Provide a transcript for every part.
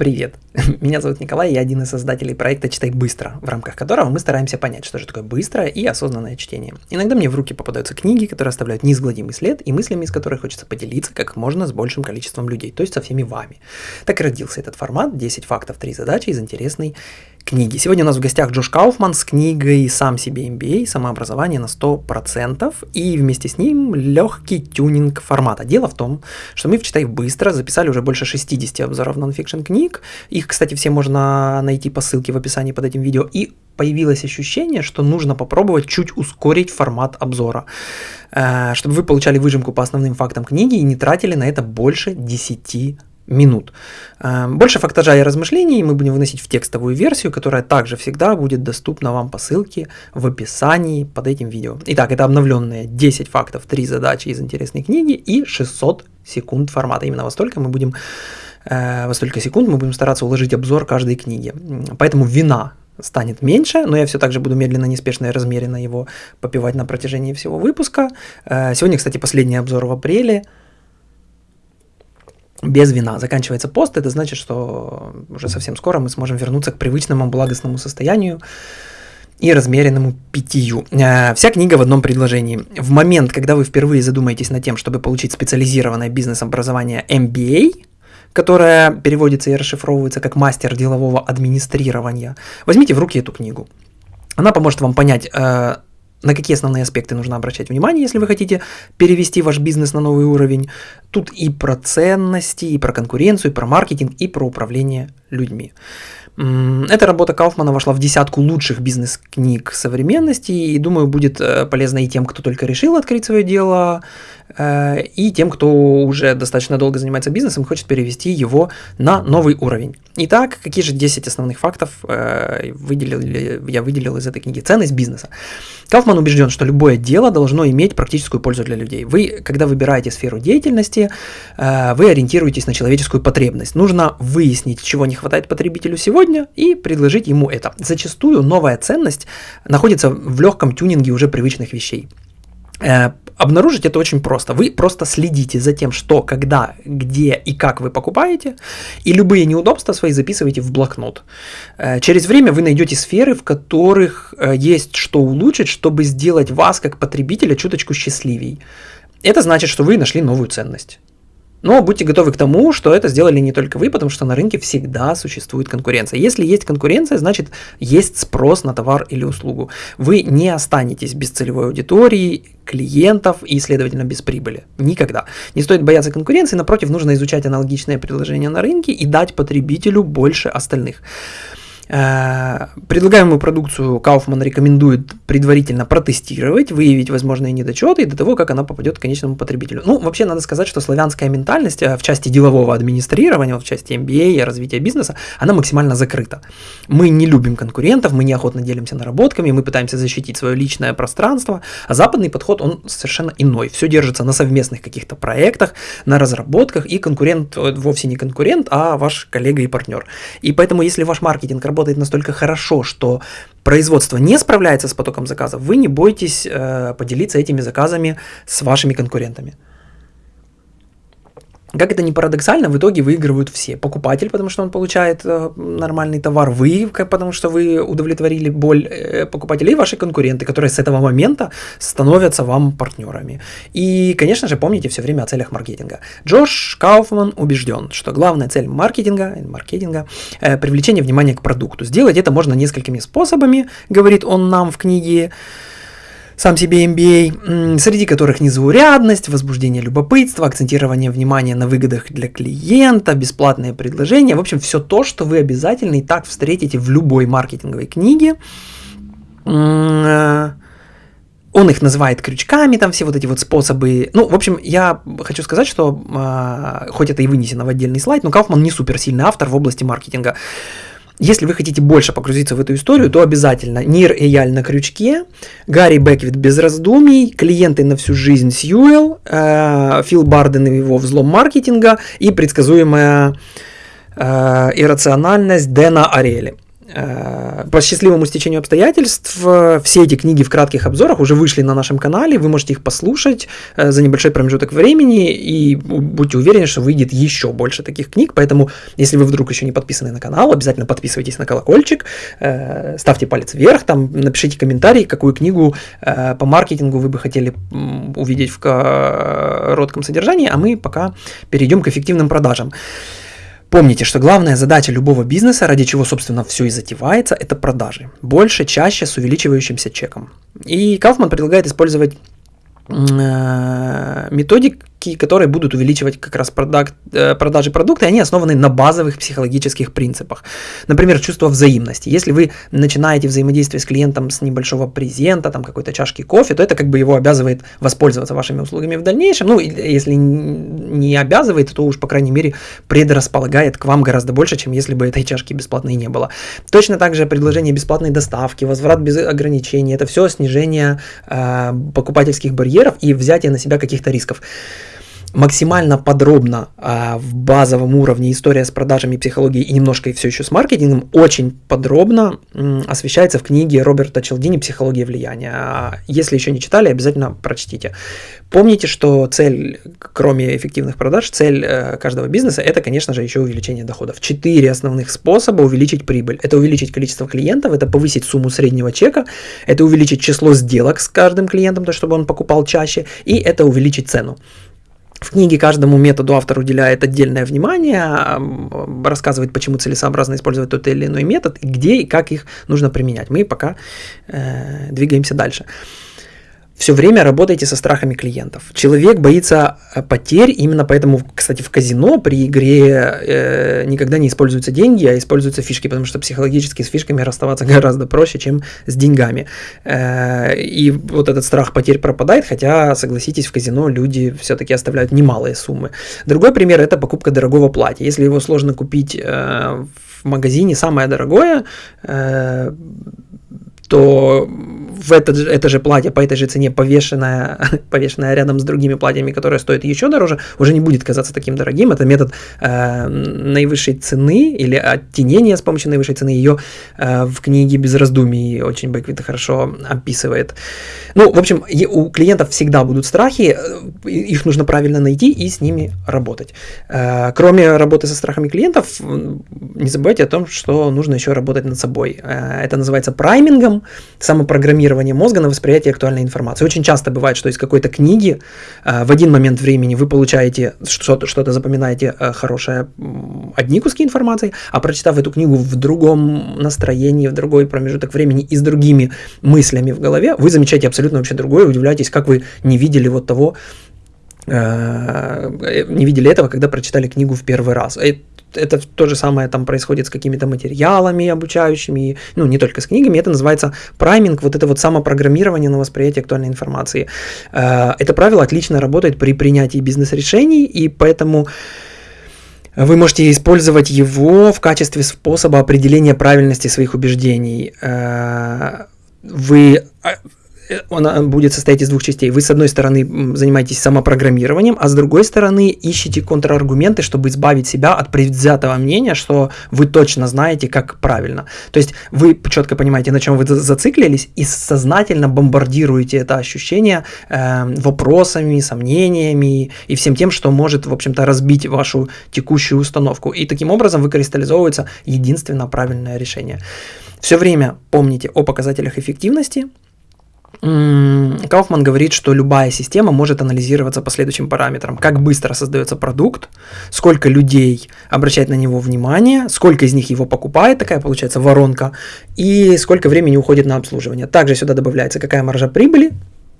Привет! Меня зовут Николай, я один из создателей проекта «Читай быстро», в рамках которого мы стараемся понять, что же такое быстрое и осознанное чтение. Иногда мне в руки попадаются книги, которые оставляют неизгладимый след и мыслями, из которых хочется поделиться как можно с большим количеством людей, то есть со всеми вами. Так и родился этот формат «10 фактов, 3 задачи» из интересной книги. Сегодня у нас в гостях Джош Кауфман с книгой «Сам себе MBA. Самообразование на 100%» и вместе с ним легкий тюнинг формата. Дело в том, что мы в «Читай быстро» записали уже больше 60 обзоров нонфикшн книг. Их, кстати, все можно найти по ссылке в описании под этим видео. И появилось ощущение, что нужно попробовать чуть ускорить формат обзора, э, чтобы вы получали выжимку по основным фактам книги и не тратили на это больше 10 минут. Эм, больше фактажа и размышлений мы будем выносить в текстовую версию, которая также всегда будет доступна вам по ссылке в описании под этим видео. Итак, это обновленные 10 фактов, 3 задачи из интересной книги и 600 секунд формата. Именно во столько мы будем, э, во столько секунд мы будем стараться уложить обзор каждой книги. Поэтому вина станет меньше, но я все так же буду медленно, неспешно и размеренно его попивать на протяжении всего выпуска. Э, сегодня, кстати, последний обзор в апреле – без вина. Заканчивается пост, это значит, что уже совсем скоро мы сможем вернуться к привычному благостному состоянию и размеренному питью. Э, вся книга в одном предложении. В момент, когда вы впервые задумаетесь над тем, чтобы получить специализированное бизнес-образование MBA, которое переводится и расшифровывается как мастер делового администрирования, возьмите в руки эту книгу. Она поможет вам понять, э, на какие основные аспекты нужно обращать внимание, если вы хотите перевести ваш бизнес на новый уровень. Тут и про ценности, и про конкуренцию, и про маркетинг, и про управление людьми. Эта работа Кауфмана вошла в десятку лучших бизнес-книг современности, и думаю, будет э, полезна и тем, кто только решил открыть свое дело, и тем, кто уже достаточно долго занимается бизнесом и хочет перевести его на новый уровень. Итак, какие же 10 основных фактов э, выделил, я выделил из этой книги? Ценность бизнеса. Кауфман убежден, что любое дело должно иметь практическую пользу для людей. Вы, когда выбираете сферу деятельности, вы ориентируетесь на человеческую потребность. Нужно выяснить, чего не хватает потребителю сегодня, и предложить ему это. Зачастую новая ценность находится в легком тюнинге уже привычных вещей. Э, обнаружить это очень просто. Вы просто следите за тем, что, когда, где и как вы покупаете, и любые неудобства свои записываете в блокнот. Э, через время вы найдете сферы, в которых э, есть что улучшить, чтобы сделать вас, как потребителя, чуточку счастливей. Это значит, что вы нашли новую ценность. Но будьте готовы к тому, что это сделали не только вы, потому что на рынке всегда существует конкуренция. Если есть конкуренция, значит есть спрос на товар или услугу. Вы не останетесь без целевой аудитории, клиентов и, следовательно, без прибыли. Никогда. Не стоит бояться конкуренции, напротив, нужно изучать аналогичные предложения на рынке и дать потребителю больше остальных. Э, предлагаемую продукцию Kaufman рекомендует предварительно протестировать, выявить возможные недочеты до того, как она попадет к конечному потребителю. Ну, вообще надо сказать, что славянская ментальность э, в части делового администрирования, в части MBA и развития бизнеса, она максимально закрыта. Мы не любим конкурентов, мы неохотно делимся наработками, мы пытаемся защитить свое личное пространство, а западный подход, он совершенно иной. Все держится на совместных каких-то проектах, на разработках, и конкурент э, вовсе не конкурент, а ваш коллега и партнер. И поэтому, если ваш маркетинг работает работает настолько хорошо, что производство не справляется с потоком заказов, вы не бойтесь э, поделиться этими заказами с вашими конкурентами. Как это не парадоксально, в итоге выигрывают все. Покупатель, потому что он получает э, нормальный товар, вы, потому что вы удовлетворили боль э, покупателей, ваши конкуренты, которые с этого момента становятся вам партнерами. И, конечно же, помните все время о целях маркетинга. Джош Кауфман убежден, что главная цель маркетинга, маркетинга э, привлечение внимания к продукту. Сделать это можно несколькими способами, говорит он нам в книге сам себе MBA, среди которых незаурядность, возбуждение любопытства, акцентирование внимания на выгодах для клиента, бесплатные предложения, в общем, все то, что вы обязательно и так встретите в любой маркетинговой книге. Э, он их называет крючками, там все вот эти вот способы. Ну, в общем, я хочу сказать, что э, хоть это и вынесено в отдельный слайд, но Кауфман не суперсильный автор в области маркетинга. Если вы хотите больше погрузиться в эту историю, то обязательно Нир Эяль на крючке, Гарри Беквит без раздумий, клиенты на всю жизнь Сьюэлл, э, Фил Барден и его взлом маркетинга и предсказуемая э, иррациональность Дэна Арели. Э, по счастливому стечению обстоятельств э, все эти книги в кратких обзорах уже вышли на нашем канале, вы можете их послушать э, за небольшой промежуток времени и будьте уверены, что выйдет еще больше таких книг, поэтому если вы вдруг еще не подписаны на канал, обязательно подписывайтесь на колокольчик, ставьте палец вверх, там напишите комментарий, какую книгу по маркетингу вы бы хотели увидеть в коротком содержании, а мы пока перейдем к эффективным продажам. Помните, что главная задача любого бизнеса, ради чего, собственно, все и затевается, это продажи. Больше, чаще, с увеличивающимся чеком. И Кауфман предлагает использовать э, методик, которые будут увеличивать как раз продакт, э, продажи продукта, и они основаны на базовых психологических принципах. Например, чувство взаимности. Если вы начинаете взаимодействие с клиентом с небольшого презента, там какой-то чашки кофе, то это как бы его обязывает воспользоваться вашими услугами в дальнейшем. Ну, если не обязывает, то уж, по крайней мере, предрасполагает к вам гораздо больше, чем если бы этой чашки бесплатной не было. Точно так же предложение бесплатной доставки, возврат без ограничений, это все снижение э, покупательских барьеров и взятие на себя каких-то рисков максимально подробно а, в базовом уровне история с продажами, психологией и немножко все еще с маркетингом очень подробно м, освещается в книге Роберта Челдини «Психология влияния». А если еще не читали, обязательно прочтите. Помните, что цель, кроме эффективных продаж, цель э, каждого бизнеса – это, конечно же, еще увеличение доходов. Четыре основных способа увеличить прибыль. Это увеличить количество клиентов, это повысить сумму среднего чека, это увеличить число сделок с каждым клиентом, то чтобы он покупал чаще, и это увеличить цену. В книге каждому методу автор уделяет отдельное внимание, рассказывает, почему целесообразно использовать тот или иной метод, где и как их нужно применять. Мы пока э, двигаемся дальше все время работайте со страхами клиентов. Человек боится э, потерь, именно поэтому, кстати, в казино при игре э, никогда не используются деньги, а используются фишки, потому что психологически с фишками расставаться гораздо проще, чем с деньгами. Э, и вот этот страх потерь пропадает, хотя, согласитесь, в казино люди все-таки оставляют немалые суммы. Другой пример – это покупка дорогого платья. Если его сложно купить э, в магазине, самое дорогое э, – то в это, это же платье по этой же цене, повешенное, повешенное рядом с другими платьями, которые стоят еще дороже, уже не будет казаться таким дорогим. Это метод э, наивысшей цены или оттенения с помощью наивысшей цены. Ее э, в книге «Без раздумий» очень Бэквит хорошо описывает. Ну, в общем, у клиентов всегда будут страхи, э, их нужно правильно найти и с ними работать. Э, кроме работы со страхами клиентов, не забывайте о том, что нужно еще работать над собой. Э, это называется праймингом, самопрограммирование мозга на восприятие актуальной информации. Очень часто бывает, что из какой-то книги э, в один момент времени вы получаете что-то, что-то запоминаете э, хорошее, одни куски информации, а прочитав эту книгу в другом настроении, в другой промежуток времени и с другими мыслями в голове, вы замечаете абсолютно вообще другое, удивляетесь, как вы не видели вот того, не видели этого, когда прочитали книгу в первый раз это то же самое там происходит с какими-то материалами обучающими, ну, не только с книгами, это называется прайминг, вот это вот самопрограммирование на восприятие актуальной информации. Э, это правило отлично работает при принятии бизнес-решений, и поэтому вы можете использовать его в качестве способа определения правильности своих убеждений. Э, вы а, она будет состоять из двух частей. Вы, с одной стороны, занимаетесь самопрограммированием, а с другой стороны, ищете контраргументы, чтобы избавить себя от предвзятого мнения, что вы точно знаете, как правильно. То есть вы четко понимаете, на чем вы зациклились, и сознательно бомбардируете это ощущение э, вопросами, сомнениями и всем тем, что может, в общем-то, разбить вашу текущую установку. И таким образом выкристаллизовывается единственно правильное решение. Все время помните о показателях эффективности, Кауфман говорит, что любая система может анализироваться по следующим параметрам. Как быстро создается продукт, сколько людей обращает на него внимание, сколько из них его покупает, такая получается воронка, и сколько времени уходит на обслуживание. Также сюда добавляется какая маржа прибыли,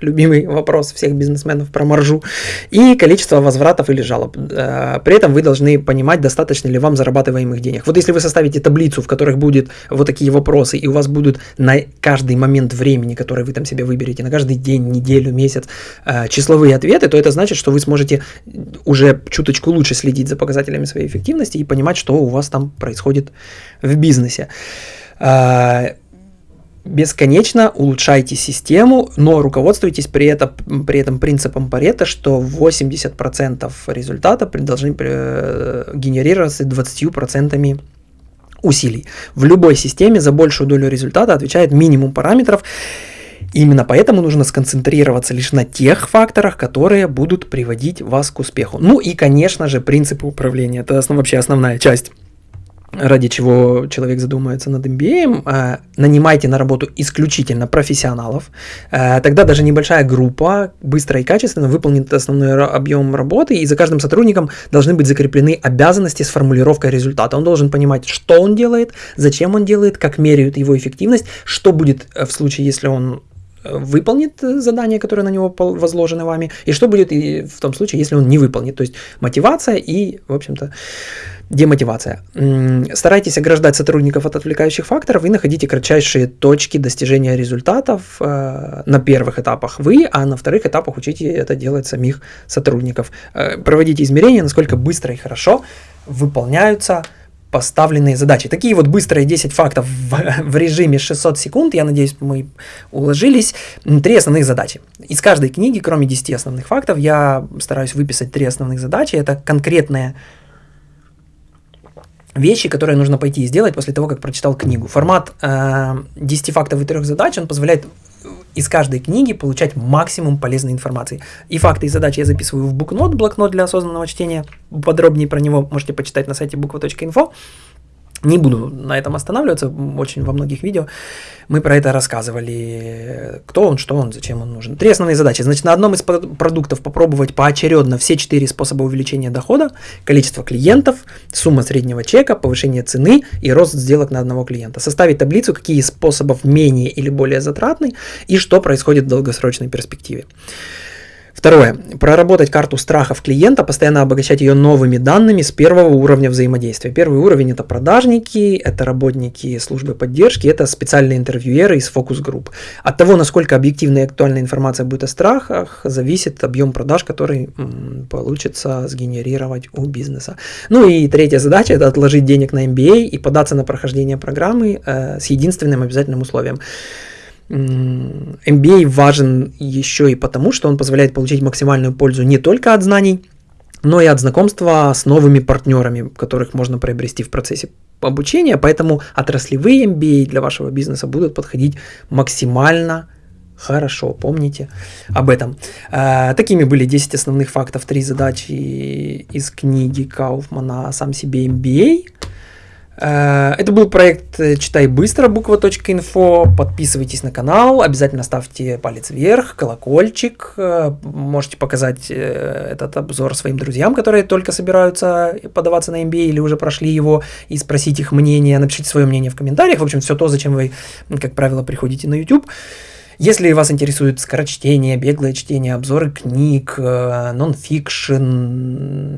любимый вопрос всех бизнесменов про маржу, и количество возвратов или жалоб. Э, при этом вы должны понимать, достаточно ли вам зарабатываемых денег. Вот если вы составите таблицу, в которых будет вот такие вопросы, и у вас будут на каждый момент времени, который вы там себе выберете, на каждый день, неделю, месяц, э, числовые ответы, то это значит, что вы сможете уже чуточку лучше следить за показателями своей эффективности и понимать, что у вас там происходит в бизнесе э, бесконечно улучшайте систему, но руководствуйтесь при этом, при этом принципом Парета, что 80% результата должны э, генерироваться 20% усилий. В любой системе за большую долю результата отвечает минимум параметров, Именно поэтому нужно сконцентрироваться лишь на тех факторах, которые будут приводить вас к успеху. Ну и, конечно же, принципы управления. Это основ, вообще основная часть ради чего человек задумается над MBA, э, нанимайте на работу исключительно профессионалов, э, тогда даже небольшая группа быстро и качественно выполнит основной объем работы, и за каждым сотрудником должны быть закреплены обязанности с формулировкой результата. Он должен понимать, что он делает, зачем он делает, как меряют его эффективность, что будет в случае, если он выполнит задание, которое на него возложено вами, и что будет в том случае, если он не выполнит. То есть мотивация и, в общем-то, демотивация. Старайтесь ограждать сотрудников от отвлекающих факторов и находите кратчайшие точки достижения результатов э, на первых этапах вы, а на вторых этапах учите это делать самих сотрудников. Э, проводите измерения, насколько быстро и хорошо выполняются поставленные задачи. Такие вот быстрые 10 фактов в, в режиме 600 секунд, я надеюсь, мы уложились. Три основных задачи. Из каждой книги, кроме 10 основных фактов, я стараюсь выписать три основных задачи. Это конкретные вещи, которые нужно пойти и сделать после того, как прочитал книгу. Формат э, 10 фактов и трех задач, он позволяет из каждой книги получать максимум полезной информации. И факты и задачи я записываю в букнот, блокнот для осознанного чтения. Подробнее про него можете почитать на сайте буква.инфо. Не буду на этом останавливаться, очень во многих видео мы про это рассказывали, кто он, что он, зачем он нужен. Три основные задачи. Значит, на одном из продуктов попробовать поочередно все четыре способа увеличения дохода, количество клиентов, сумма среднего чека, повышение цены и рост сделок на одного клиента. Составить таблицу, какие из способов менее или более затратны и что происходит в долгосрочной перспективе. Второе. Проработать карту страхов клиента, постоянно обогащать ее новыми данными с первого уровня взаимодействия. Первый уровень это продажники, это работники службы поддержки, это специальные интервьюеры из фокус-групп. От того, насколько объективная и актуальная информация будет о страхах, зависит объем продаж, который получится сгенерировать у бизнеса. Ну и третья задача это отложить денег на MBA и податься на прохождение программы э, с единственным обязательным условием – MBA важен еще и потому, что он позволяет получить максимальную пользу не только от знаний, но и от знакомства с новыми партнерами, которых можно приобрести в процессе обучения. Поэтому отраслевые MBA для вашего бизнеса будут подходить максимально хорошо. Помните об этом. Э, такими были 10 основных фактов, 3 задачи из книги Кауфмана «Сам себе MBA». Э, это был проект э, «Читай быстро» буква.инфо. Подписывайтесь на канал, обязательно ставьте палец вверх, колокольчик. Э, можете показать этот обзор своим друзьям, которые только собираются подаваться на MBA или уже прошли его, и спросить их мнение. Напишите свое мнение в комментариях. В общем, все то, зачем вы, как правило, приходите на YouTube. Если вас интересует скорочтение, беглое чтение, обзоры книг, э, нон-фикшн,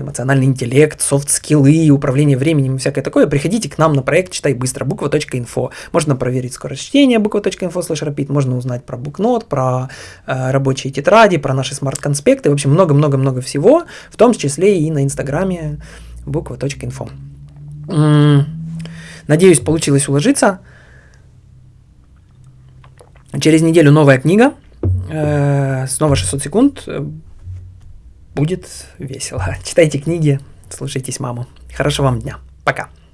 эмоциональный интеллект, софт-скиллы, управление временем и всякое такое, приходите к нам на проект «Читай быстро» буква.инфо. Можно проверить скорость чтения буква.инфо слэш можно узнать про букнот, про э, рабочие тетради, про наши смарт-конспекты, в общем, много-много-много всего, в том числе и на инстаграме буква.инфо. Надеюсь, получилось уложиться. Через неделю новая книга, э, снова 600 секунд, будет весело. Читайте книги, слушайтесь маму. Хорошего вам дня. Пока.